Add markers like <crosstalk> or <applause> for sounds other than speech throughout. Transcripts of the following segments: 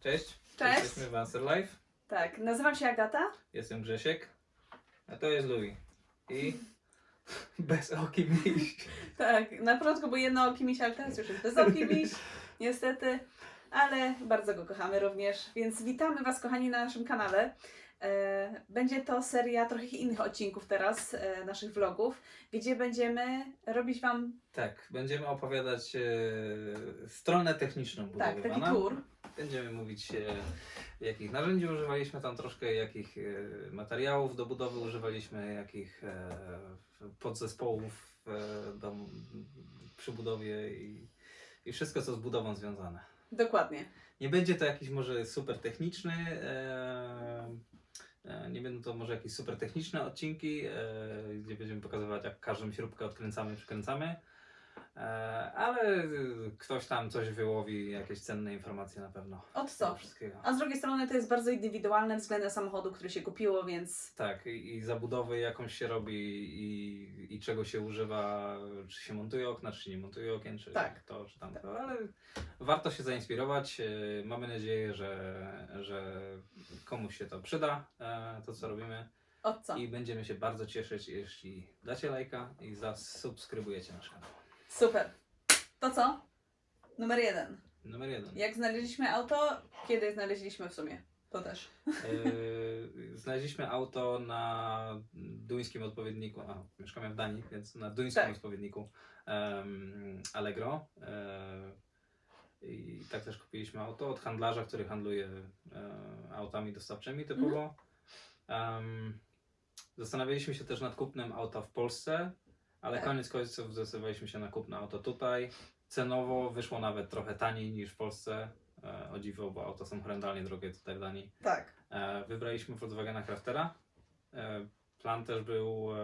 Cześć. Cześć. Jesteśmy w Answer Life. Tak, nazywam się Agata. Jestem Grzesiek. A to jest Louis. I <laughs> bez oki miś. <laughs> Tak, na początku był jednooki miś, ale teraz już jest bezoki miś, <laughs> niestety. Ale bardzo go kochamy również, więc witamy Was kochani na naszym kanale. E, Będzie to seria trochę innych odcinków teraz, e, naszych vlogów, gdzie będziemy robić Wam, Tak, będziemy opowiadać e, stronę techniczną tak, taki tour. Będziemy mówić, e, jakich narzędzi używaliśmy tam troszkę, jakich e, materiałów do budowy używaliśmy, jakich e, podzespołów do, przy budowie i, i wszystko, co z budową związane. Dokładnie. Nie będzie to jakiś może super techniczny, nie będą to może jakieś super techniczne odcinki, gdzie będziemy pokazywać jak każdą śrubkę odkręcamy, przykręcamy, ale e, ktoś tam coś wyłowi, jakieś cenne informacje na pewno. Od co? A z drugiej strony to jest bardzo indywidualne względem samochodu, który się kupiło, więc Tak, i, i zabudowy jakąś się robi i, i czego się używa, czy się montuje okna, czy nie montuje okien, czy Tak. to, czy tamto, ale warto się zainspirować. e, Mamy nadzieję, że, że komuś się to przyda, e, to co robimy i będziemy się bardzo cieszyć, jeśli dacie lajka i zasubskrybujecie nasz kanał. Super. To co? Numer jeden. Numer jeden. Jak znaleźliśmy auto? Kiedy znaleźliśmy w sumie? To też. E, Znaleźliśmy auto na duńskim odpowiedniku, a mieszkamy w Danii, więc na duńskim Tak. odpowiedniku em, Allegro. E, I tak też kupiliśmy auto od handlarza, który handluje e, autami dostawczymi typowo. Em, Zastanawialiśmy się też nad kupnem auta w Polsce, ale Tak. koniec końców zdecydowaliśmy się na kupno auto tutaj. Cenowo wyszło nawet trochę taniej niż w Polsce. E, o dziwo, bo auta są horrendalnie drogie tutaj w Danii. Tak. E, Wybraliśmy Volkswagena Craftera. E, Plan też był. e,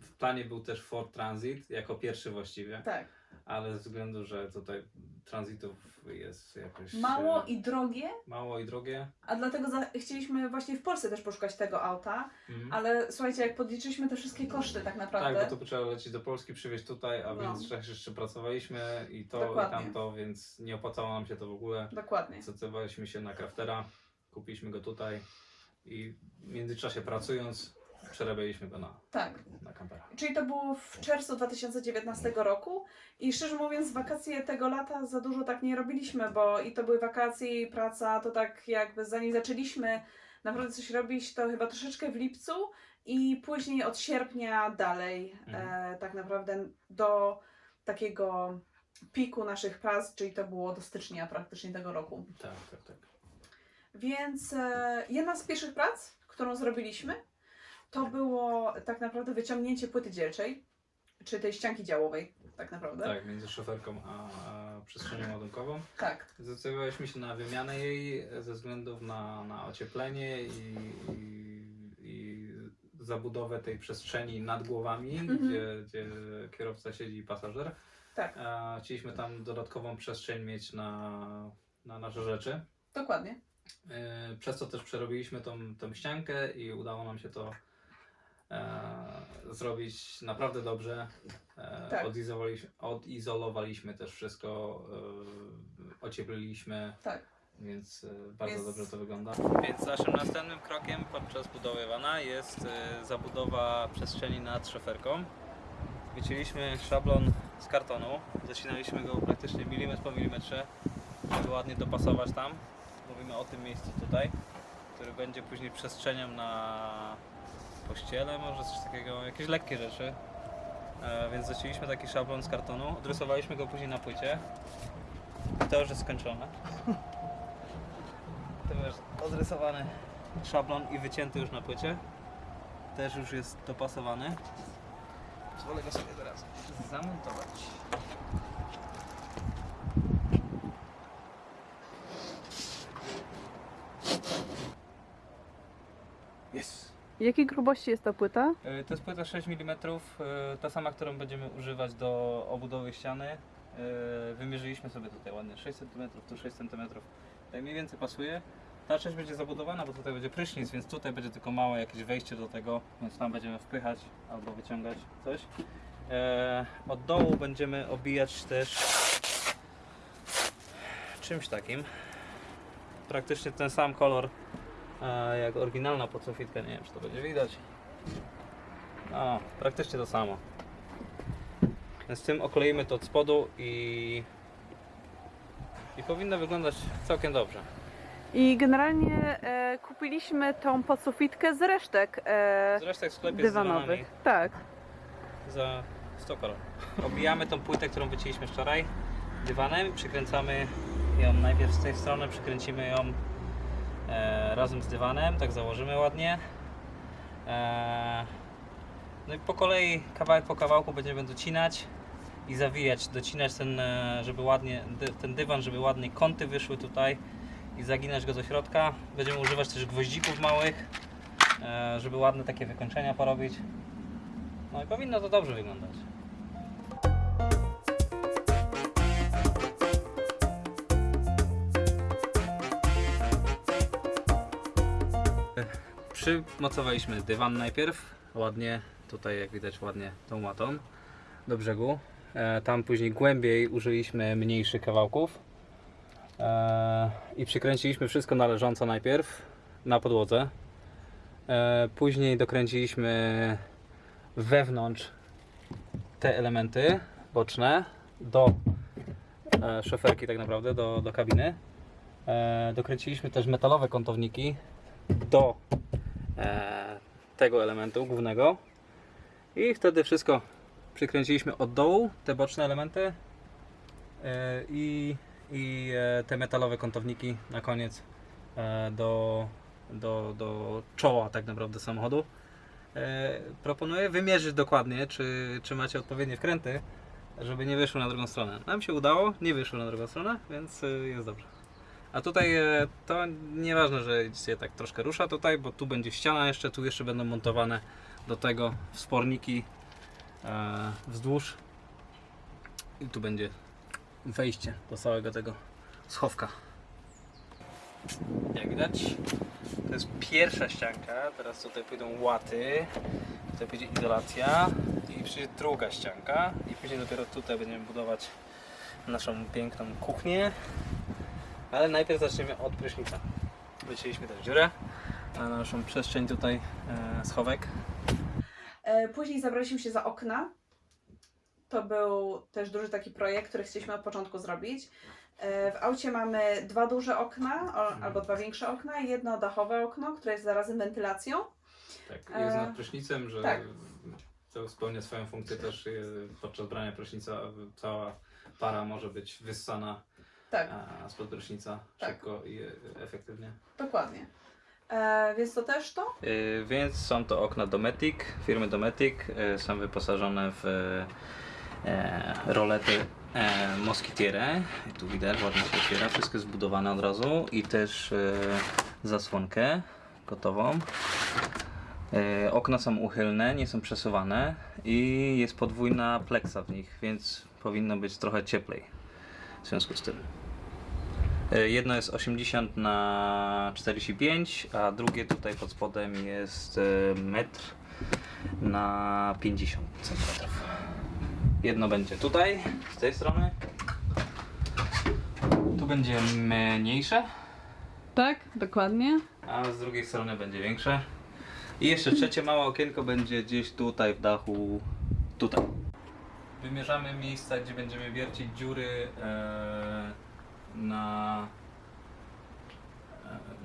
W planie był też Ford Transit jako pierwszy właściwie, Tak. Ale ze względu, że tutaj transitów jest jakoś Mało e, i drogie, mało i drogie. a dlatego chcieliśmy właśnie w Polsce też poszukać tego auta, Mhm. ale słuchajcie, jak podliczyliśmy te wszystkie koszty tak naprawdę, Tak, bo to trzeba lecieć do Polski, przywieźć tutaj, a No. więc jeszcze, jeszcze pracowaliśmy i to Dokładnie. i tamto, więc nie opłacało nam się to w ogóle. dokładnie. Zdecydowaliśmy się na Craftera, kupiliśmy go tutaj i w międzyczasie pracując przerabialiśmy go na, Tak. na kampera. Czyli to było w czerwcu 2019 roku i szczerze mówiąc wakacje tego lata za dużo tak nie robiliśmy, bo i to były wakacje i praca, to tak jakby zanim zaczęliśmy naprawdę coś robić, to chyba troszeczkę w lipcu i później od sierpnia dalej Mhm. e, tak naprawdę do takiego piku naszych prac, czyli to było do stycznia praktycznie tego roku. Tak, tak, tak. Więc e, jedna z pierwszych prac, którą zrobiliśmy, to było tak naprawdę wyciągnięcie płyty dzielczej, czy tej ścianki działowej, tak naprawdę. Tak, między szoferką a, a przestrzenią ładunkową. Tak, Zdecydowaliśmy się na wymianę jej ze względów na, na ocieplenie i, i, i zabudowę tej przestrzeni nad głowami, Mhm. gdzie, gdzie kierowca siedzi i pasażer. tak, A chcieliśmy tam dodatkową przestrzeń mieć na, na nasze rzeczy. dokładnie. E, Przez to też przerobiliśmy tą, tą ściankę i udało nam się to zrobić naprawdę dobrze. E, Tak. odizolowaliśmy, odizolowaliśmy też wszystko, e, ociepliliśmy, Tak. więc e, bardzo Więc- dobrze to wygląda. Więc naszym następnym krokiem podczas budowy wana jest e, zabudowa przestrzeni nad szoferką. Wycięliśmy szablon z kartonu, zacinaliśmy go praktycznie milimetr po milimetrze, żeby ładnie dopasować tam. Mówimy o tym miejscu tutaj, który będzie później przestrzenią na pościele, może coś takiego, jakieś lekkie rzeczy. E, więc zacięliśmy taki szablon z kartonu, odrysowaliśmy go później na płycie. I to już jest skończone. <laughs> To już odrysowany szablon i wycięty już na płycie. Też już jest dopasowany. Pozwolę go sobie teraz zamontować. Jest. Jakiej grubości jest ta płyta? E, To jest płyta 6 mm, e, ta sama, którą będziemy używać do obudowy ściany. E, Wymierzyliśmy sobie tutaj ładnie 6 cm, tu 6 cm. Tak mniej więcej pasuje. Ta część będzie zabudowana, bo tutaj będzie prysznic, więc tutaj będzie tylko małe jakieś wejście do tego, więc tam będziemy wpychać albo wyciągać coś. Od dołu będziemy obijać też czymś takim. Praktycznie ten sam kolor jak oryginalna podsufitka, nie wiem czy to będzie widać. No, praktycznie to samo. Więc tym okleimy to od spodu i, i powinno wyglądać całkiem dobrze. I generalnie e, kupiliśmy tą podsufitkę z resztek e, Zresztą w sklepie z dywanowych. Tak. za 100 koron. Obijamy tą płytę, którą wycięliśmy wczoraj dywanem, przykręcamy ją najpierw z tej strony, przykręcimy ją razem z dywanem, tak założymy ładnie. E, no i po kolei, kawałek po kawałku będziemy docinać i zawijać, docinać ten, e, żeby ładnie, ten dywan, żeby ładnie kąty wyszły tutaj i zaginać go do środka. Będziemy używać też gwoździków małych, e, żeby ładne takie wykończenia porobić. No i powinno to dobrze wyglądać. Przymocowaliśmy dywan najpierw, ładnie, tutaj jak widać ładnie tą łatą do brzegu. E, tam później głębiej użyliśmy mniejszych kawałków e, i przykręciliśmy wszystko należąco najpierw na podłodze. E, później dokręciliśmy wewnątrz te elementy boczne do szoferki tak naprawdę, do, do kabiny. Dokręciliśmy też metalowe kątowniki do tego elementu głównego i wtedy wszystko przykręciliśmy od dołu, te boczne elementy e, i, i e, te metalowe kątowniki na koniec e, do, do, do czoła tak naprawdę samochodu. E, proponuję wymierzyć dokładnie, czy, czy macie odpowiednie wkręty, żeby nie wyszło na drugą stronę. Nam się udało, nie wyszło na drugą stronę, więc e, jest dobrze. A tutaj e, to nieważne, że się tak troszkę rusza tutaj, bo tu będzie ściana jeszcze, tu jeszcze będą montowane do tego wsporniki e, wzdłuż i tu będzie wejście do całego tego schowka. Jak widać, to jest pierwsza ścianka, teraz tutaj pójdą łaty, tutaj pójdzie izolacja i przyjdzie druga ścianka i później dopiero tutaj będziemy budować naszą piękną kuchnię. Ale najpierw zaczniemy od prysznica. Wycięliśmy też dziurę na naszą przestrzeń tutaj e, schowek. E, Później zabraliśmy się za okna. To był też duży taki projekt, który chcieliśmy od początku zrobić. E, W aucie mamy dwa duże okna, o, albo dwa większe okna i jedno dachowe okno, które jest zarazem wentylacją. Tak, jest nad prysznicem, że tak. to spełnia swoją funkcję też e, podczas brania prysznica cała para może być wyssana Tak, spod prysznica Tak. szybko i e, efektywnie. dokładnie. E, więc to też to. Yy, więc są to okna Dometic, firmy Dometic. Yy, są wyposażone w e, rolety e, Moskitiere. Tu widać, ładnie się otwiera. Wszystko jest zbudowane od razu. I też e, zasłonkę gotową. E, okna są uchylne, nie są przesuwane i jest podwójna pleksa w nich, więc powinno być trochę cieplej w związku z tym. E, Jedno jest 80 na 45, a drugie tutaj pod spodem jest e, metr na 50 cm. Jedno będzie tutaj, z tej strony. Tu będzie mniejsze, Tak, dokładnie. a z drugiej strony będzie większe. I jeszcze trzecie małe okienko będzie gdzieś tutaj w dachu, tutaj. Wymierzamy miejsca, gdzie będziemy wiercić dziury e, na,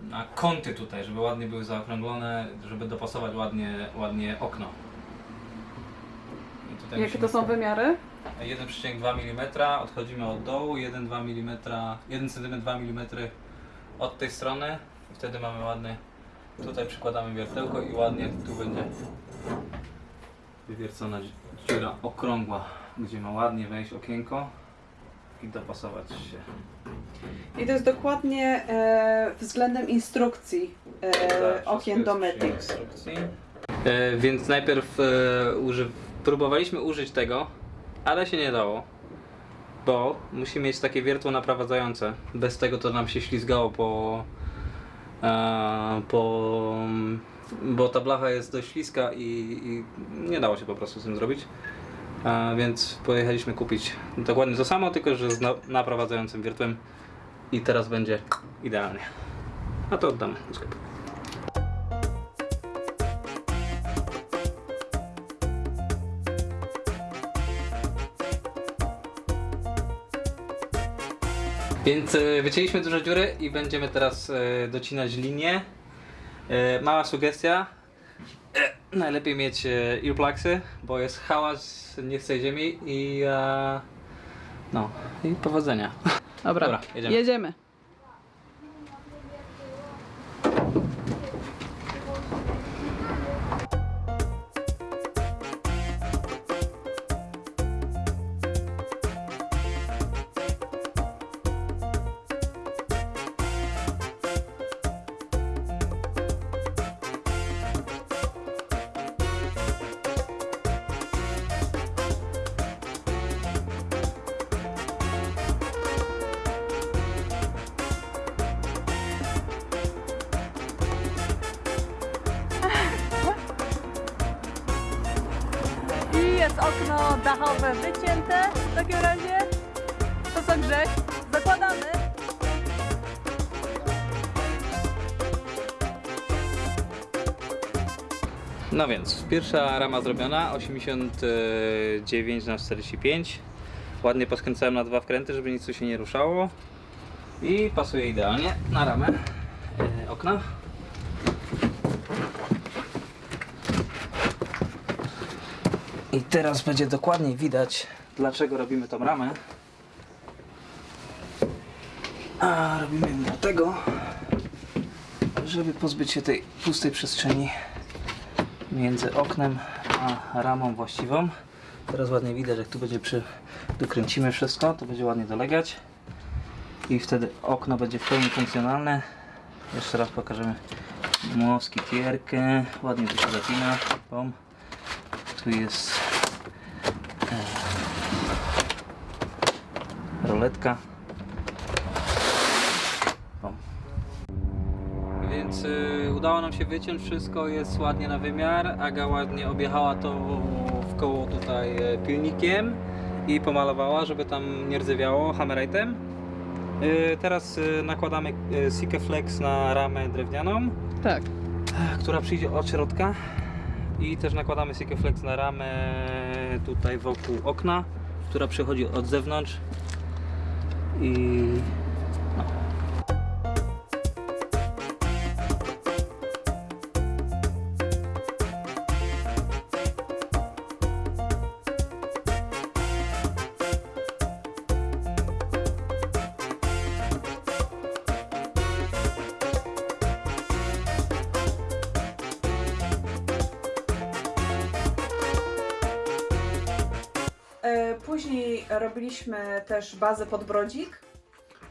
na kąty tutaj, żeby ładnie były zaokrąglone, żeby dopasować ładnie, ładnie okno. I tutaj Jakie musimy to są wymiary? 1,2 mm, odchodzimy od dołu, 1,2 mm, 1 cm 2 mm od tej strony i wtedy mamy ładny, tutaj przykładamy wiertełko i ładnie tu będzie wywiercona dziura okrągła, gdzie ma ładnie wejść okienko i dopasować się. I to jest dokładnie e, względem instrukcji e, Tak, okien Dometic. instrukcji. E, więc najpierw e, uży... próbowaliśmy użyć tego, ale się nie dało. Bo musi mieć takie wiertło naprowadzające. Bez tego to nam się ślizgało po. E, po bo ta blacha jest dość śliska i, i nie dało się po prostu z tym zrobić. E, więc pojechaliśmy kupić dokładnie to samo, tylko że z na, naprowadzającym wiertłem. i teraz będzie idealnie. A to oddamy do sklepu. Więc e, wycięliśmy duże dziury i będziemy teraz e, docinać linię. E, Mała sugestia. Najlepiej mieć e, earplugsy, bo jest hałas nie tej ziemi i e, no i powodzenia. Dobra, Dobra, jedziemy. jedziemy. Dachowe wycięte w takim razie. To co Grześ? Zakładamy. No więc, pierwsza rama zrobiona, 89 na 45 Ładnie poskręcałem na dwa wkręty, żeby nic tu się nie ruszało I pasuje idealnie na ramę e, okna I teraz będzie dokładniej widać, dlaczego robimy tą ramę A robimy ją dlatego, żeby pozbyć się tej pustej przestrzeni między oknem a ramą właściwą. Teraz ładnie widać, jak tu będzie przy... dokręcimy wszystko, to będzie ładnie dolegać i wtedy okno będzie w pełni funkcjonalne. Jeszcze raz pokażemy moskitierkę, ładnie to się zapina. Pom. Tu jest e, roletka. Pom. Więc y, udało nam się wyciąć wszystko, jest ładnie na wymiar. Aga ładnie objechała to w koło tutaj e, pilnikiem i pomalowała, żeby tam nie rdzewiało hammerite'em. Y, teraz y, nakładamy Sikeflex na ramę drewnianą, Tak. która przyjdzie od środka i też nakładamy Sikeflex na ramę tutaj wokół okna, która przychodzi od zewnątrz. I Później robiliśmy też bazę pod brodzik.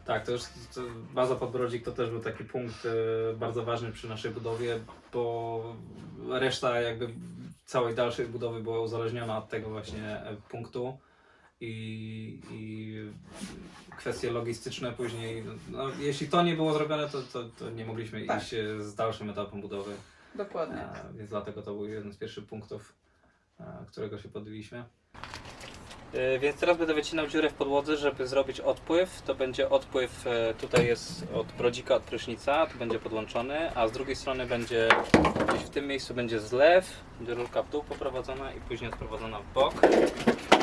Tak, to już to baza Podbrodzik to też był taki punkt e, bardzo ważny przy naszej budowie, bo reszta jakby całej dalszej budowy była uzależniona od tego właśnie e, punktu i, i kwestie logistyczne później, no, jeśli to nie było zrobione, to, to, to nie mogliśmy Tak. iść e, z dalszym etapem budowy, Dokładnie. e, więc dlatego to był jeden z pierwszych punktów, e, którego się podjęliśmy. E, Więc teraz będę wycinał dziurę w podłodze, żeby zrobić odpływ. To będzie odpływ, e, tutaj jest od brodzika, od prysznica, tu będzie podłączony, a z drugiej strony będzie, gdzieś w tym miejscu będzie zlew, będzie rurka w dół poprowadzona i później odprowadzona w bok.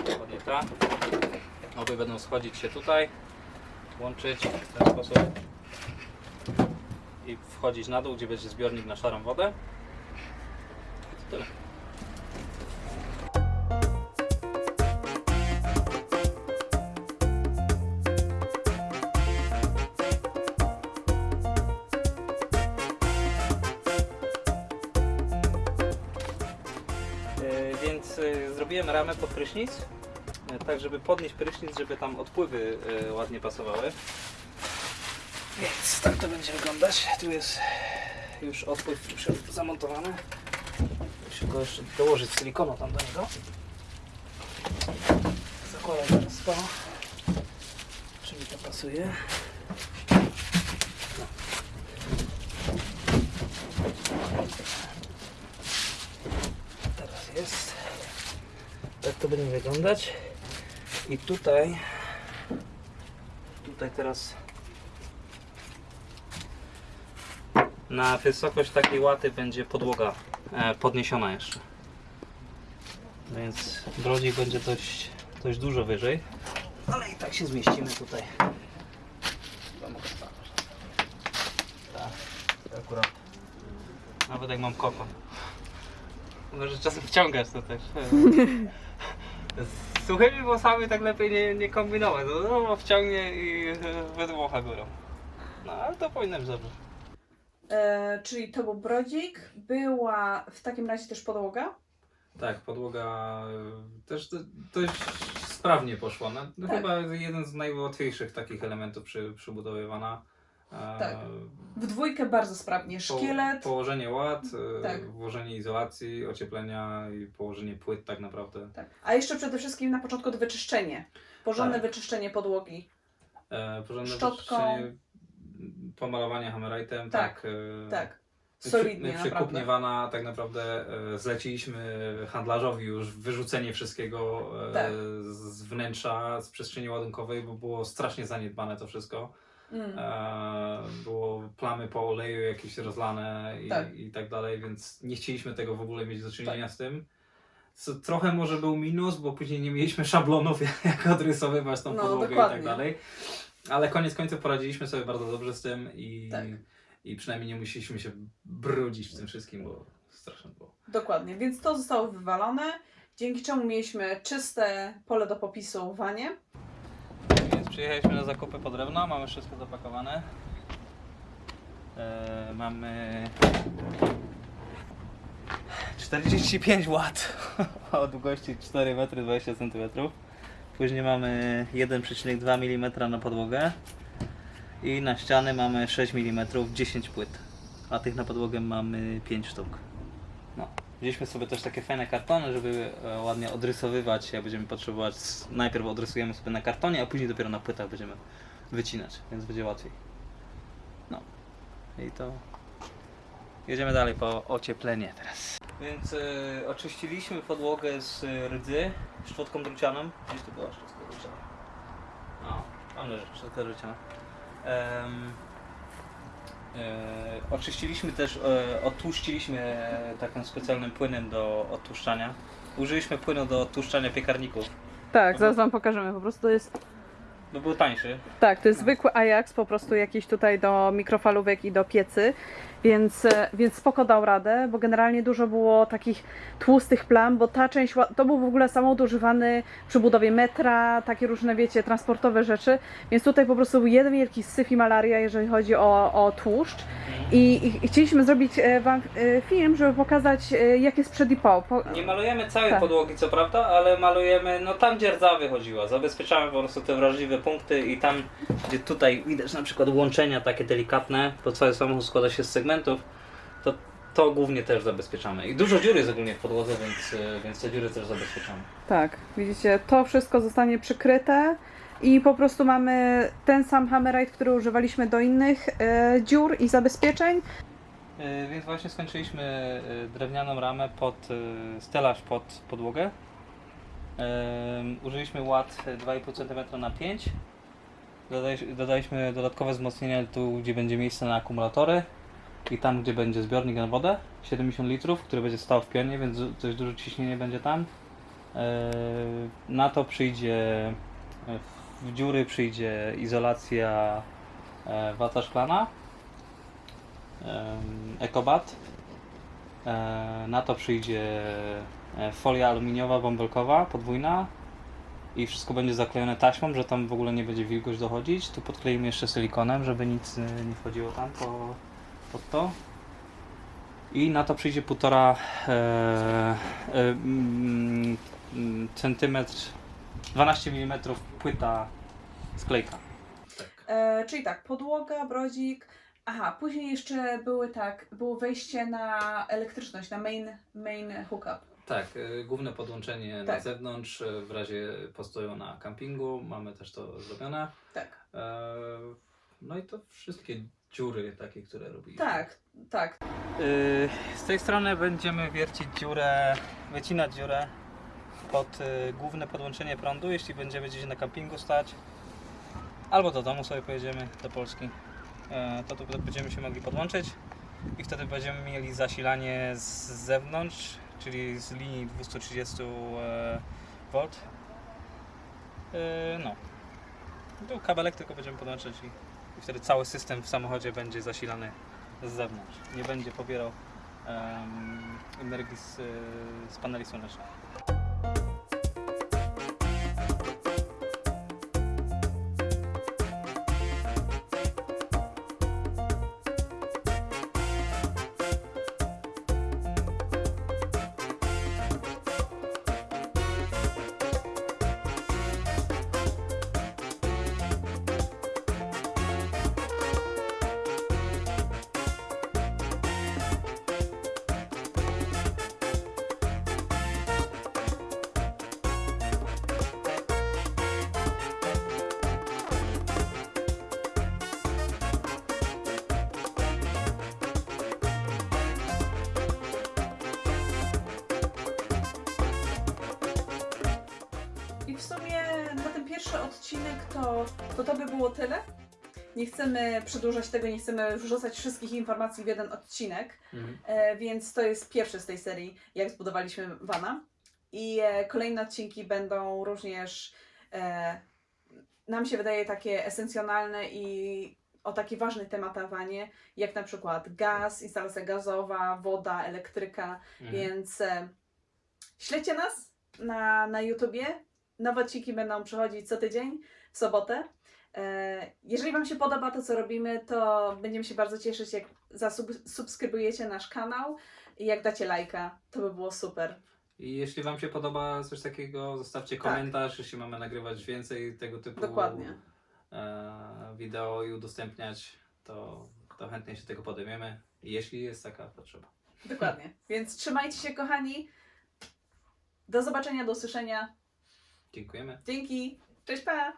Dokładnie ta. Obie będą schodzić się tutaj, łączyć w ten sposób i wchodzić na dół, gdzie będzie zbiornik na szarą wodę. I to tyle. Zrobiłem ramę pod prysznic, e, tak żeby podnieść prysznic, żeby tam odpływy e, ładnie pasowały. Więc tak to będzie wyglądać. Tu jest już odpływ zamontowany. Muszę go jeszcze dołożyć silikonu tam do niego. Zakładam teraz to. Czy mi to pasuje? No. Teraz jest. Tak wyglądać. I tutaj, tutaj teraz Na wysokość takiej łaty będzie podłoga e, podniesiona jeszcze. Więc brodzik będzie dość, dość dużo wyżej. Ale i tak się zmieścimy tutaj. Tak, akurat. Nawet jak mam kokon. Może czasem wciągasz to też. <laughs> Z suchymi włosami tak lepiej nie, nie kombinować. No, no wciągnie i <laughs> e, wydmucha górą. No ale to powinno być dobrze. E, czyli to był brodzik, była w takim razie też podłoga. Tak, podłoga y, też do- dość sprawnie poszła. No, no Tak. Chyba jeden z najłatwiejszych takich elementów przy, przybudowywana. Tak. W dwójkę bardzo sprawnie. po- Szkielet. Położenie ład, e, Tak. włożenie izolacji, ocieplenia i położenie płyt tak naprawdę. Tak. A jeszcze przede wszystkim na początku to wyczyszczenie. Porządne Tak. wyczyszczenie podłogi. E, porządne Szczotką. wyczyszczenie, pomalowanie hammerite'em, Tak, tak. e, Tak. My Solidnie, przy, my przy naprawdę. kupnie wana tak naprawdę e, zleciliśmy handlarzowi już wyrzucenie wszystkiego e, Tak. z wnętrza, z przestrzeni ładunkowej, bo było strasznie zaniedbane to wszystko. Mm. E, było plamy po oleju jakieś rozlane i Tak. i tak dalej, więc nie chcieliśmy tego w ogóle mieć do czynienia Tak. z tym. Co trochę może był minus, bo później nie mieliśmy szablonów, <laughs> jak odrysowywać tą No, podłogę i dokładnie. tak dalej. Ale koniec końców poradziliśmy sobie bardzo dobrze z tym i, Tak. i przynajmniej nie musieliśmy się brudzić w tym wszystkim, bo straszne było. Dokładnie, więc to zostało wywalone, dzięki czemu mieliśmy czyste pole do popisu wanie. Przyjechaliśmy na zakupy po drewno, mamy wszystko zapakowane. E, mamy 45 W <laughs> o długości 4 m 20 cm. Później mamy 1,2 mm na podłogę i na ściany mamy 6 mm 10 płyt, a tych na podłogę mamy 5 sztuk. Wzięliśmy sobie też takie fajne kartony, żeby e, ładnie odrysowywać. Jak będziemy potrzebować, najpierw odrysujemy sobie na kartonie, a później dopiero na płytach będziemy wycinać, więc będzie łatwiej. No i to jedziemy dalej po ocieplenie teraz. Więc e, oczyściliśmy podłogę z e, rdzy szczotką drucianą. Gdzieś tu była szczotka druciana. No, tam leży szczotka druciana. E, oczyściliśmy też, e, odtłuściliśmy e, takim specjalnym płynem do odtłuszczania. Użyliśmy płynu do odtłuszczania piekarników, Tak, zaraz wam pokażemy. Po prostu to jest. Bo był tańszy. Tak, to jest zwykły Ajax, po prostu jakiś tutaj do mikrofalówek i do piecy. Więc, e, więc spoko dał radę, bo generalnie dużo było takich tłustych plam, bo ta część, to był w ogóle samochód używany przy budowie metra, takie różne, wiecie, transportowe rzeczy, więc tutaj po prostu był jeden wielki syf i malaria, jeżeli chodzi o, o tłuszcz. I, i chcieliśmy zrobić e, wam e, film, żeby pokazać, jak jest przed i po. po Nie malujemy całej Tak. podłogi, co prawda, ale malujemy, no tam gdzie rdza wychodziła. Zabezpieczamy po prostu te wrażliwe punkty i tam, gdzie tutaj widać na przykład łączenia takie delikatne, bo cały samochód składa się z segmentów, to to głównie też zabezpieczamy. I dużo dziur jest ogólnie w podłodze, więc, e, więc te dziury też zabezpieczamy. Tak, widzicie, to wszystko zostanie przykryte i po prostu mamy ten sam hammerite, który używaliśmy do innych e, dziur i zabezpieczeń. E, Więc właśnie skończyliśmy drewnianą ramę pod e, stelaż pod podłogę. Użyliśmy ład 2,5 cm na 5 Dodaj- Dodaliśmy dodatkowe wzmocnienia tu, gdzie będzie miejsce na akumulatory i tam, gdzie będzie zbiornik na wodę 70 litrów, który będzie stał w pionie, więc dość duże ciśnienie będzie tam. Na to przyjdzie w dziury przyjdzie izolacja e, wata szklana ekobat. E, Na to przyjdzie e, folia aluminiowa bąbelkowa, podwójna i wszystko będzie zaklejone taśmą, że tam w ogóle nie będzie wilgoć dochodzić. Tu podkleimy jeszcze silikonem, żeby nic e, nie wchodziło tam po, pod to. I na to przyjdzie półtora e, e, mm, centymetr, 12 mm płyta sklejka. E, czyli tak, podłoga, brodzik. Aha, później jeszcze były tak, było wejście na elektryczność, na main, main hookup. Tak, y, główne podłączenie na Tak. zewnątrz y, w razie postoju na kampingu. Mamy też to zrobione. Tak. E, No i to wszystkie dziury takie, które robiliśmy. Tak, tak. Y, Z tej strony będziemy wiercić dziurę, wycinać dziurę pod y, główne podłączenie prądu, jeśli będziemy gdzieś na kampingu stać. Albo do domu sobie pojedziemy, do Polski. E, To tu będziemy się mogli podłączyć. i wtedy będziemy mieli zasilanie z zewnątrz, czyli z linii 230 e. E, No. Tu kabelek tylko będziemy podłączać i, wtedy cały system w samochodzie będzie zasilany z zewnątrz. Nie będzie pobierał energii z, z paneli słonecznych. Odcinek to, to to by było tyle. Nie chcemy przedłużać tego, nie chcemy wrzucać wszystkich informacji w jeden odcinek, e, więc to jest pierwszy z tej serii, jak zbudowaliśmy Vana. I e, kolejne odcinki będą również, e, nam się wydaje, takie esencjonalne i o taki ważny temat Wanie, jak na przykład gaz, instalacja gazowa, woda, elektryka, Mhm. więc e, śledźcie nas na, na YouTubie. Nowe odcinki będą przychodzić co tydzień, w sobotę. E, jeżeli Wam się podoba to, co robimy, to będziemy się bardzo cieszyć, jak zasubskrybujecie nasz kanał i jak dacie lajka. To by było super. I jeśli Wam się podoba coś takiego, zostawcie Tak. komentarz, jeśli mamy nagrywać więcej tego typu Dokładnie. e, wideo i udostępniać, to, to chętnie się tego podejmiemy, jeśli jest taka potrzeba. Dokładnie. Więc trzymajcie się, kochani. Do zobaczenia, do usłyszenia. Dziękujemy. Dzięki. Cześć, pa!